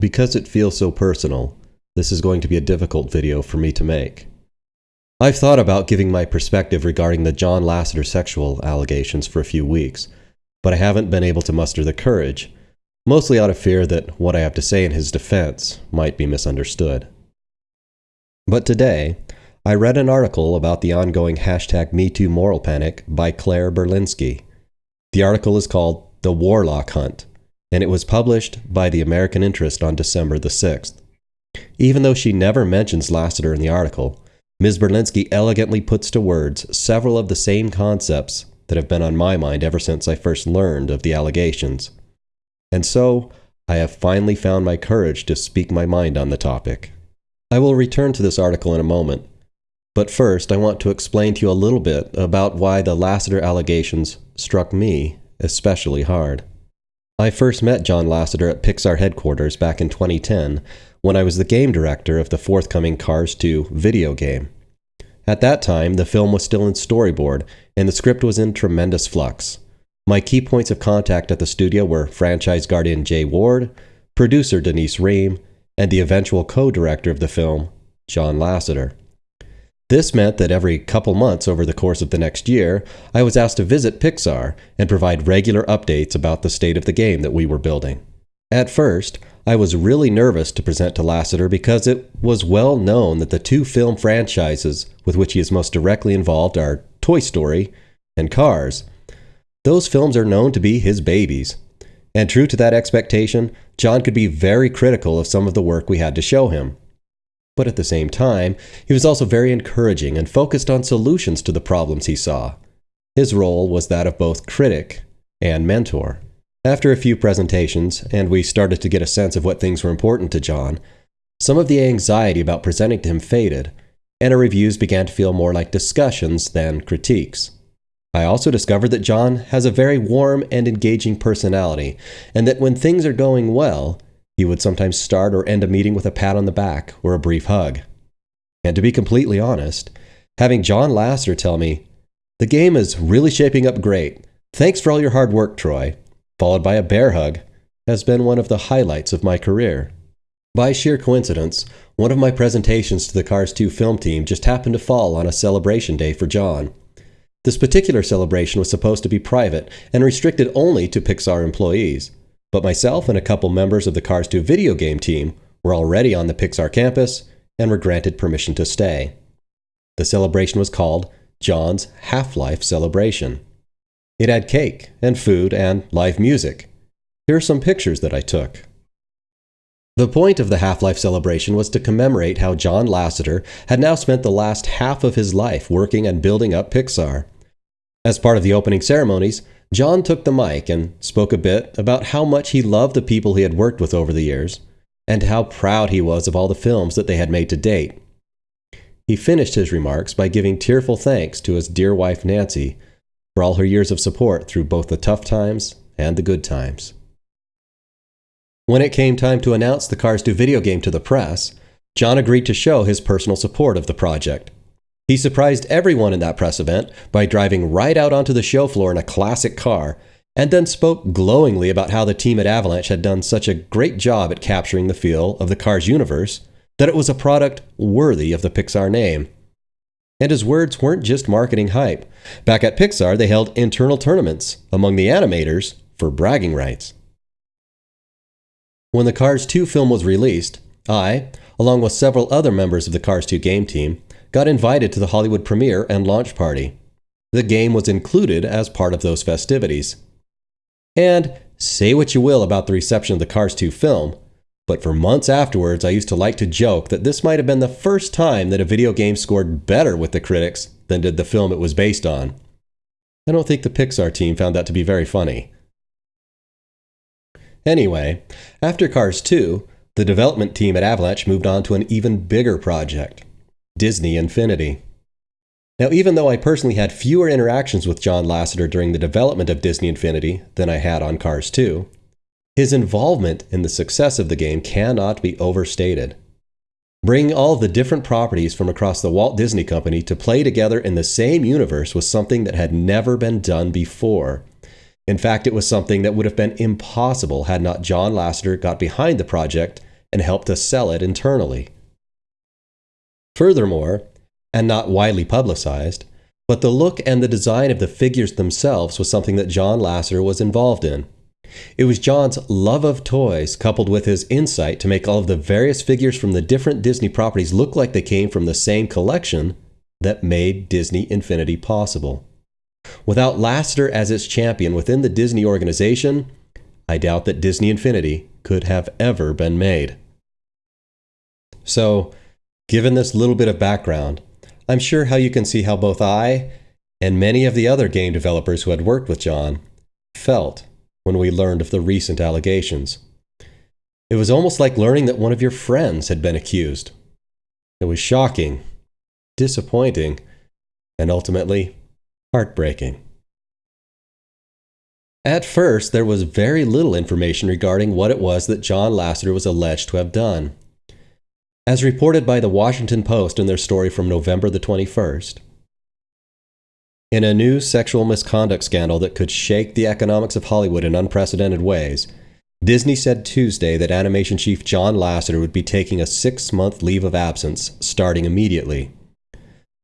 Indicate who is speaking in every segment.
Speaker 1: Because it feels so personal, this is going to be a difficult video for me to make. I've thought about giving my perspective regarding the John Lasseter sexual allegations for a few weeks, but I haven't been able to muster the courage, mostly out of fear that what I have to say in his defense might be misunderstood. But today, I read an article about the ongoing hashtag MeToo moral panic by Claire Berlinski. The article is called The Warlock Hunt, and it was published by the American Interest on December the 6th. Even though she never mentions Lasseter in the article, Ms. Berlinski elegantly puts to words several of the same concepts that have been on my mind ever since I first learned of the allegations. And so, I have finally found my courage to speak my mind on the topic. I will return to this article in a moment, but first I want to explain to you a little bit about why the Lasseter allegations struck me especially hard. I first met John Lasseter at Pixar headquarters back in 2010 when I was the game director of the forthcoming Cars 2 video game. At that time, the film was still in storyboard and the script was in tremendous flux. My key points of contact at the studio were franchise guardian Jay Ward, producer Denise Ream, and the eventual co director of the film, John Lasseter. This meant that every couple months over the course of the next year, I was asked to visit Pixar and provide regular updates about the state of the game that we were building. At first, I was really nervous to present to Lasseter because it was well known that the two film franchises with which he is most directly involved are Toy Story and Cars. Those films are known to be his babies. And true to that expectation, John could be very critical of some of the work we had to show him. But at the same time, he was also very encouraging and focused on solutions to the problems he saw. His role was that of both critic and mentor. After a few presentations, and we started to get a sense of what things were important to John, some of the anxiety about presenting to him faded, and our reviews began to feel more like discussions than critiques. I also discovered that John has a very warm and engaging personality, and that when things are going well, he would sometimes start or end a meeting with a pat on the back or a brief hug. And to be completely honest, having John Lasseter tell me, the game is really shaping up great. Thanks for all your hard work, Troy, followed by a bear hug, has been one of the highlights of my career. By sheer coincidence, one of my presentations to the Cars 2 film team just happened to fall on a celebration day for John. This particular celebration was supposed to be private and restricted only to Pixar employees. But myself and a couple members of the Cars 2 video game team were already on the Pixar campus and were granted permission to stay. The celebration was called John's Half Life Celebration. It had cake and food and live music. Here are some pictures that I took. The point of the Half Life celebration was to commemorate how John Lasseter had now spent the last half of his life working and building up Pixar. As part of the opening ceremonies, John took the mic and spoke a bit about how much he loved the people he had worked with over the years, and how proud he was of all the films that they had made to date. He finished his remarks by giving tearful thanks to his dear wife Nancy for all her years of support through both the tough times and the good times. When it came time to announce the Cars 2 video game to the press, John agreed to show his personal support of the project. He surprised everyone in that press event by driving right out onto the show floor in a classic car, and then spoke glowingly about how the team at Avalanche had done such a great job at capturing the feel of the Cars universe that it was a product worthy of the Pixar name. And his words weren't just marketing hype. Back at Pixar, they held internal tournaments among the animators for bragging rights. When the Cars 2 film was released, I, along with several other members of the Cars 2 game team, got invited to the Hollywood premiere and launch party. The game was included as part of those festivities. And say what you will about the reception of the Cars 2 film, but for months afterwards, I used to like to joke that this might have been the first time that a video game scored better with the critics than did the film it was based on. I don't think the Pixar team found that to be very funny. Anyway, after Cars 2, the development team at Avalanche moved on to an even bigger project. Disney Infinity. Now, even though I personally had fewer interactions with John Lasseter during the development of Disney Infinity than I had on Cars 2, his involvement in the success of the game cannot be overstated. Bringing all the different properties from across the Walt Disney Company to play together in the same universe was something that had never been done before. In fact, it was something that would have been impossible had not John Lasseter got behind the project and helped to sell it internally. Furthermore, and not widely publicized, but the look and the design of the figures themselves was something that John Lasseter was involved in. It was John's love of toys coupled with his insight to make all of the various figures from the different Disney properties look like they came from the same collection that made Disney Infinity possible. Without Lasseter as its champion within the Disney organization, I doubt that Disney Infinity could have ever been made. So, given this little bit of background, I'm sure how you can see how both I and many of the other game developers who had worked with John felt when we learned of the recent allegations. It was almost like learning that one of your friends had been accused. It was shocking, disappointing, and ultimately heartbreaking. At first, there was very little information regarding what it was that John Lasseter was alleged to have done. As reported by the Washington Post in their story from November the 21st, in a new sexual misconduct scandal that could shake the economics of Hollywood in unprecedented ways, Disney said Tuesday that animation chief John Lasseter would be taking a six month leave of absence starting immediately.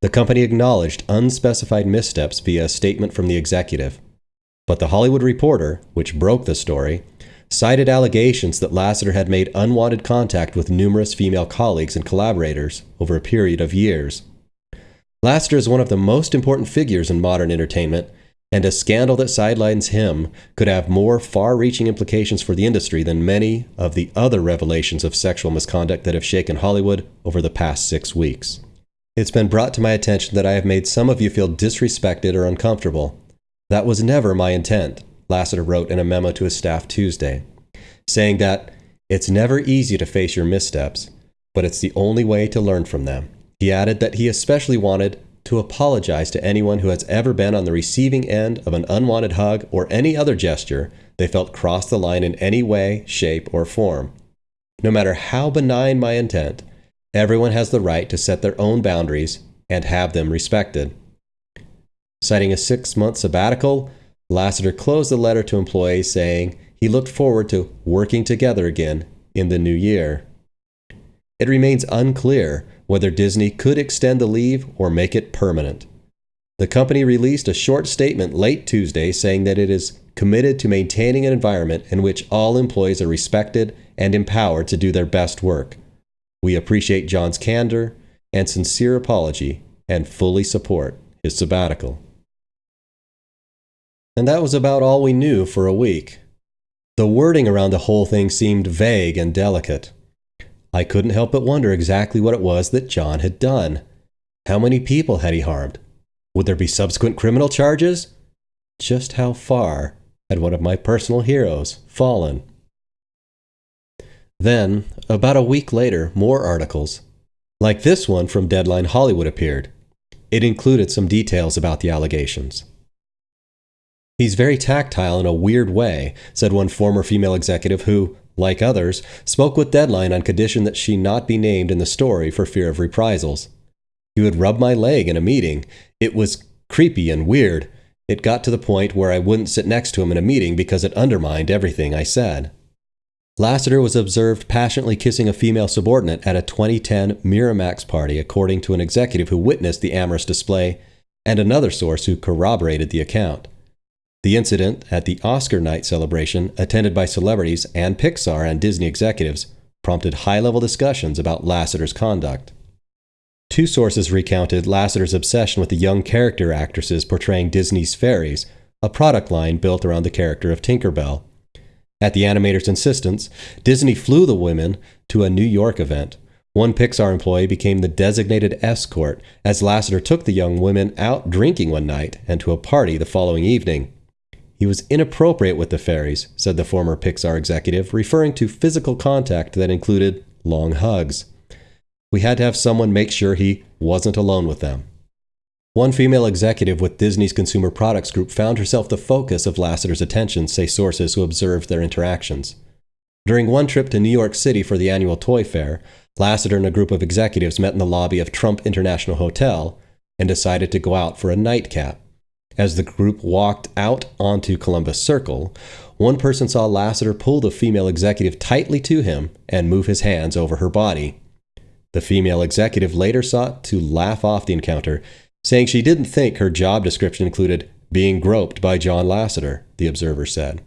Speaker 1: The company acknowledged unspecified missteps via a statement from the executive. But The Hollywood Reporter, which broke the story, cited allegations that Lasseter had made unwanted contact with numerous female colleagues and collaborators over a period of years. Lasseter is one of the most important figures in modern entertainment, and a scandal that sidelines him could have more far reaching implications for the industry than many of the other revelations of sexual misconduct that have shaken Hollywood over the past six weeks. It's been brought to my attention that I have made some of you feel disrespected or uncomfortable. That was never my intent, Lasseter wrote in a memo to his staff Tuesday, saying that it's never easy to face your missteps, but it's the only way to learn from them. He added that he especially wanted to apologize to anyone who has ever been on the receiving end of an unwanted hug or any other gesture they felt crossed the line in any way, shape, or form. No matter how benign my intent, Everyone has the right to set their own boundaries and have them respected. Citing a six month sabbatical, Lasseter closed the letter to employees saying he looked forward to working together again in the new year. It remains unclear whether Disney could extend the leave or make it permanent. The company released a short statement late Tuesday saying that it is committed to maintaining an environment in which all employees are respected and empowered to do their best work we appreciate John's candor and sincere apology and fully support his sabbatical. And that was about all we knew for a week. The wording around the whole thing seemed vague and delicate. I couldn't help but wonder exactly what it was that John had done. How many people had he harmed? Would there be subsequent criminal charges? Just how far had one of my personal heroes fallen? Then, about a week later, more articles, like this one from Deadline Hollywood, appeared. It included some details about the allegations. He's very tactile in a weird way, said one former female executive who, like others, spoke with Deadline on condition that she not be named in the story for fear of reprisals. He would rub my leg in a meeting. It was creepy and weird. It got to the point where I wouldn't sit next to him in a meeting because it undermined everything I said. Lasseter was observed passionately kissing a female subordinate at a 2010 Miramax party, according to an executive who witnessed the amorous display and another source who corroborated the account. The incident at the Oscar night celebration, attended by celebrities and Pixar and Disney executives, prompted high level discussions about Lasseter's conduct. Two sources recounted Lasseter's obsession with the young character actresses portraying Disney's fairies, a product line built around the character of Tinkerbell. At the animator's insistence, Disney flew the women to a New York event. One Pixar employee became the designated escort as Lasseter took the young women out drinking one night and to a party the following evening. He was inappropriate with the fairies, said the former Pixar executive, referring to physical contact that included long hugs. We had to have someone make sure he wasn't alone with them. One female executive with Disney's Consumer Products Group found herself the focus of Lasseter's attention, say sources who observed their interactions. During one trip to New York City for the annual toy fair, Lasseter and a group of executives met in the lobby of Trump International Hotel and decided to go out for a nightcap. As the group walked out onto Columbus Circle, one person saw Lasseter pull the female executive tightly to him and move his hands over her body. The female executive later sought to laugh off the encounter, saying she didn't think her job description included being groped by John Lasseter, the observer said.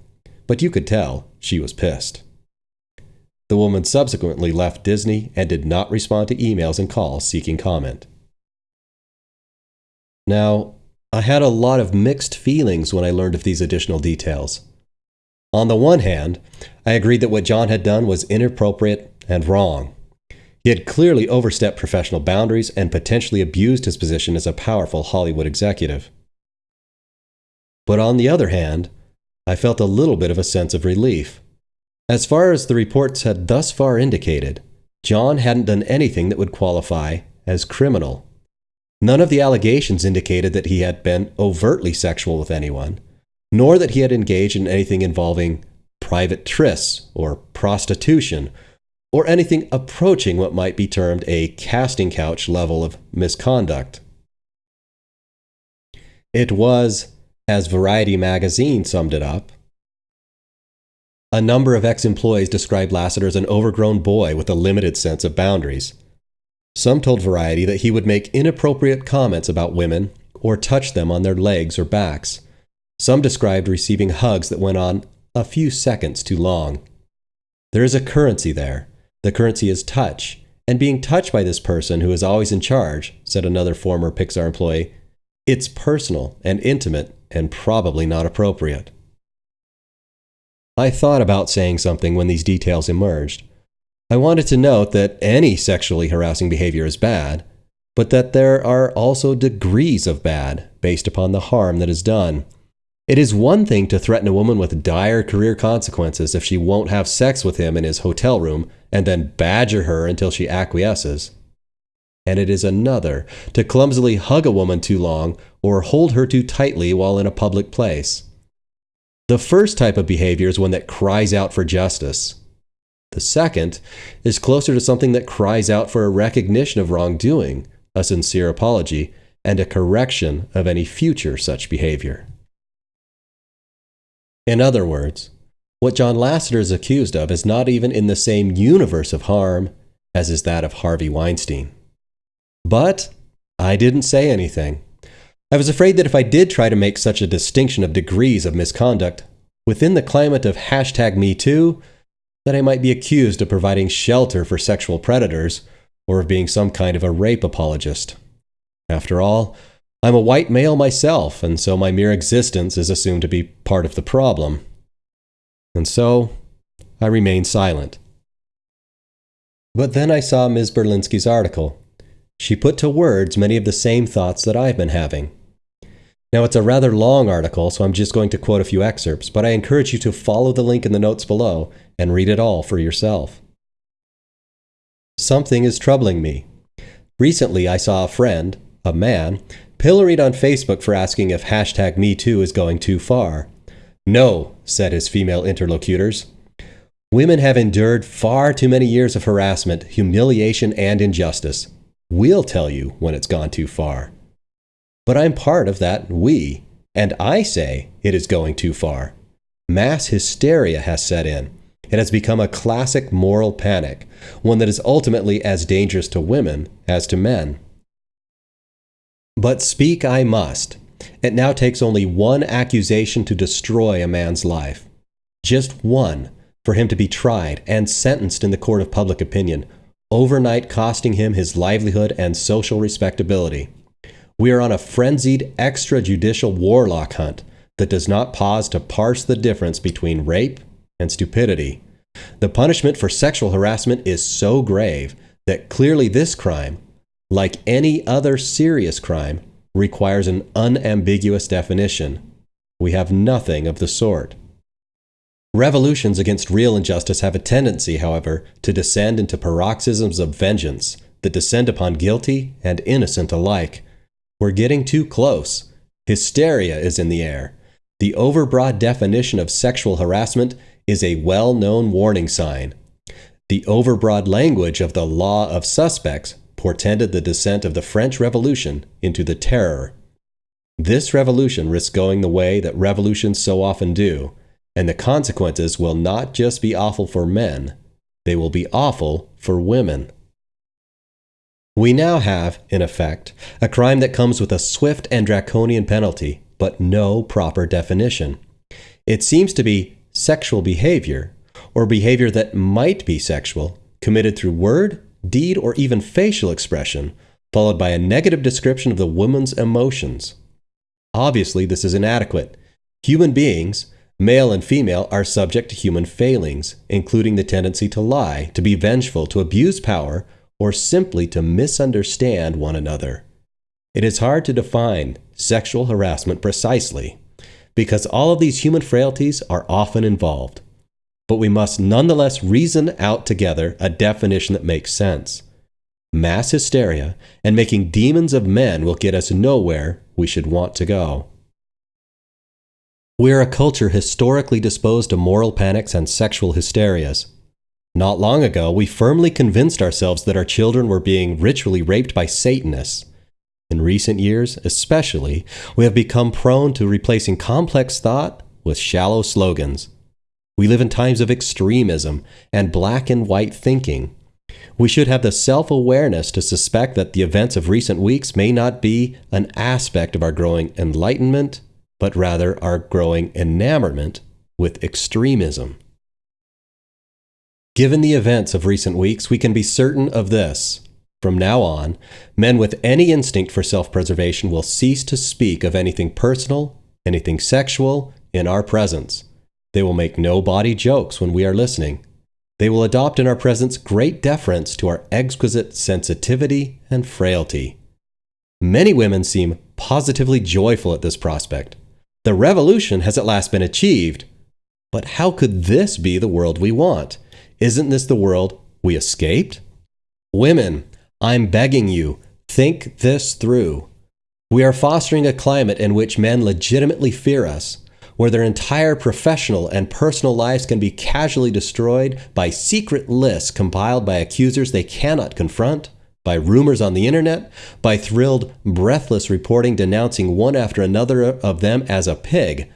Speaker 1: But you could tell she was pissed. The woman subsequently left Disney and did not respond to emails and calls seeking comment. Now, I had a lot of mixed feelings when I learned of these additional details. On the one hand, I agreed that what John had done was inappropriate and wrong. He had clearly overstepped professional boundaries and potentially abused his position as a powerful Hollywood executive. But on the other hand, I felt a little bit of a sense of relief. As far as the reports had thus far indicated, John hadn't done anything that would qualify as criminal. None of the allegations indicated that he had been overtly sexual with anyone, nor that he had engaged in anything involving private trysts or prostitution, or anything approaching what might be termed a casting couch level of misconduct. It was, as Variety magazine summed it up, a number of ex employees described Lasseter as an overgrown boy with a limited sense of boundaries. Some told Variety that he would make inappropriate comments about women or touch them on their legs or backs. Some described receiving hugs that went on a few seconds too long. There is a currency there. The currency is touch, and being touched by this person who is always in charge, said another former Pixar employee, it's personal and intimate and probably not appropriate. I thought about saying something when these details emerged. I wanted to note that any sexually harassing behavior is bad, but that there are also degrees of bad based upon the harm that is done. It is one thing to threaten a woman with dire career consequences if she won't have sex with him in his hotel room and then badger her until she acquiesces. And it is another to clumsily hug a woman too long or hold her too tightly while in a public place. The first type of behavior is one that cries out for justice. The second is closer to something that cries out for a recognition of wrongdoing, a sincere apology, and a correction of any future such behavior. In other words, what John Lasseter is accused of is not even in the same universe of harm as is that of Harvey Weinstein. But I didn't say anything. I was afraid that if I did try to make such a distinction of degrees of misconduct within the climate of hashtag MeToo, that I might be accused of providing shelter for sexual predators or of being some kind of a rape apologist. After all, I'm a white male myself, and so my mere existence is assumed to be part of the problem. And so, I remained silent. But then I saw Ms. Berlinski's article. She put to words many of the same thoughts that I've been having. Now, it's a rather long article, so I'm just going to quote a few excerpts, but I encourage you to follow the link in the notes below and read it all for yourself. Something is troubling me. Recently, I saw a friend, a man, pilloried on Facebook for asking if hashtag MeToo is going too far. No, said his female interlocutors. Women have endured far too many years of harassment, humiliation, and injustice. We'll tell you when it's gone too far. But I'm part of that we, and I say it is going too far. Mass hysteria has set in. It has become a classic moral panic, one that is ultimately as dangerous to women as to men. But speak I must. It now takes only one accusation to destroy a man's life. Just one for him to be tried and sentenced in the court of public opinion, overnight costing him his livelihood and social respectability. We are on a frenzied extrajudicial warlock hunt that does not pause to parse the difference between rape and stupidity. The punishment for sexual harassment is so grave that clearly this crime, like any other serious crime, requires an unambiguous definition. We have nothing of the sort. Revolutions against real injustice have a tendency, however, to descend into paroxysms of vengeance that descend upon guilty and innocent alike. We're getting too close. Hysteria is in the air. The overbroad definition of sexual harassment is a well known warning sign. The overbroad language of the law of suspects portended the descent of the French Revolution into the terror. This revolution risks going the way that revolutions so often do, and the consequences will not just be awful for men, they will be awful for women. We now have, in effect, a crime that comes with a swift and draconian penalty, but no proper definition. It seems to be sexual behavior, or behavior that might be sexual, committed through word, deed, or even facial expression, followed by a negative description of the woman's emotions. Obviously, this is inadequate. Human beings, male and female, are subject to human failings, including the tendency to lie, to be vengeful, to abuse power, or simply to misunderstand one another. It is hard to define sexual harassment precisely, because all of these human frailties are often involved. But we must nonetheless reason out together a definition that makes sense. Mass hysteria and making demons of men will get us nowhere we should want to go. We're a culture historically disposed to moral panics and sexual hysterias. Not long ago, we firmly convinced ourselves that our children were being ritually raped by Satanists. In recent years, especially, we have become prone to replacing complex thought with shallow slogans. We live in times of extremism and black and white thinking. We should have the self awareness to suspect that the events of recent weeks may not be an aspect of our growing enlightenment, but rather our growing enamorment with extremism. Given the events of recent weeks, we can be certain of this. From now on, men with any instinct for self preservation will cease to speak of anything personal, anything sexual, in our presence. They will make no body jokes when we are listening. They will adopt in our presence great deference to our exquisite sensitivity and frailty. Many women seem positively joyful at this prospect. The revolution has at last been achieved. But how could this be the world we want? Isn't this the world we escaped? Women, I'm begging you, think this through. We are fostering a climate in which men legitimately fear us where their entire professional and personal lives can be casually destroyed by secret lists compiled by accusers they cannot confront, by rumors on the internet, by thrilled, breathless reporting denouncing one after another of them as a pig,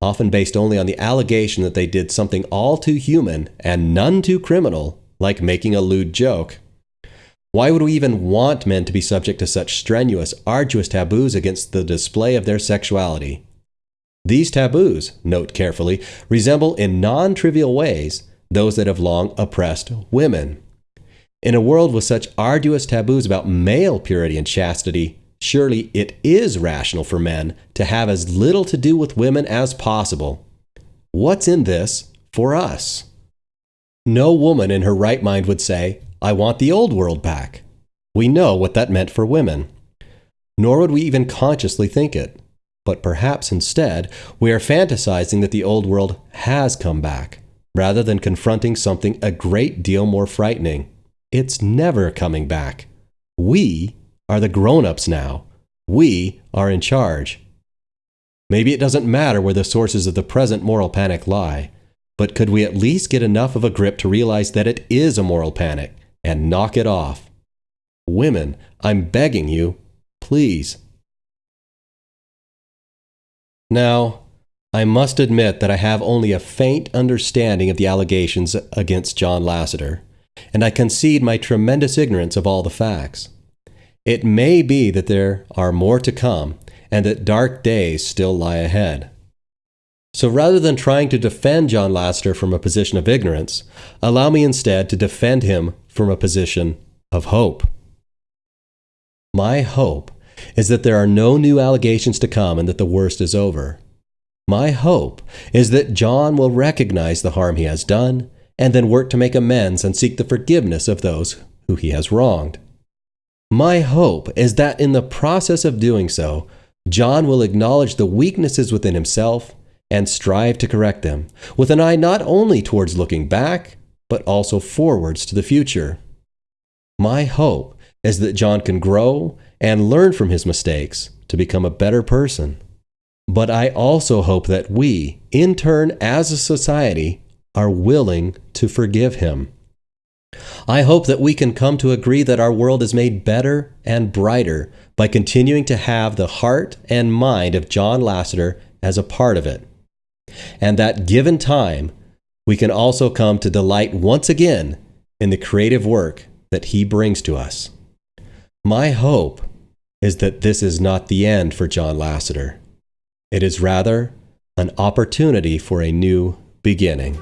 Speaker 1: often based only on the allegation that they did something all too human and none too criminal, like making a lewd joke. Why would we even want men to be subject to such strenuous, arduous taboos against the display of their sexuality? These taboos, note carefully, resemble in non trivial ways those that have long oppressed women. In a world with such arduous taboos about male purity and chastity, surely it is rational for men to have as little to do with women as possible. What's in this for us? No woman in her right mind would say, I want the old world back. We know what that meant for women. Nor would we even consciously think it. But perhaps instead, we are fantasizing that the old world has come back, rather than confronting something a great deal more frightening. It's never coming back. We are the grown ups now. We are in charge. Maybe it doesn't matter where the sources of the present moral panic lie, but could we at least get enough of a grip to realize that it is a moral panic and knock it off? Women, I'm begging you, please now, I must admit that I have only a faint understanding of the allegations against John Lasseter, and I concede my tremendous ignorance of all the facts. It may be that there are more to come, and that dark days still lie ahead. So rather than trying to defend John Lasseter from a position of ignorance, allow me instead to defend him from a position of hope. My hope is that there are no new allegations to come and that the worst is over. My hope is that John will recognize the harm he has done and then work to make amends and seek the forgiveness of those who he has wronged. My hope is that in the process of doing so, John will acknowledge the weaknesses within himself and strive to correct them, with an eye not only towards looking back, but also forwards to the future. My hope is that John can grow and learn from his mistakes to become a better person. But I also hope that we, in turn, as a society, are willing to forgive him. I hope that we can come to agree that our world is made better and brighter by continuing to have the heart and mind of John Lasseter as a part of it. and that given time, we can also come to delight once again in the creative work that He brings to us. My hope is that this is not the end for John Lasseter. It is rather an opportunity for a new beginning.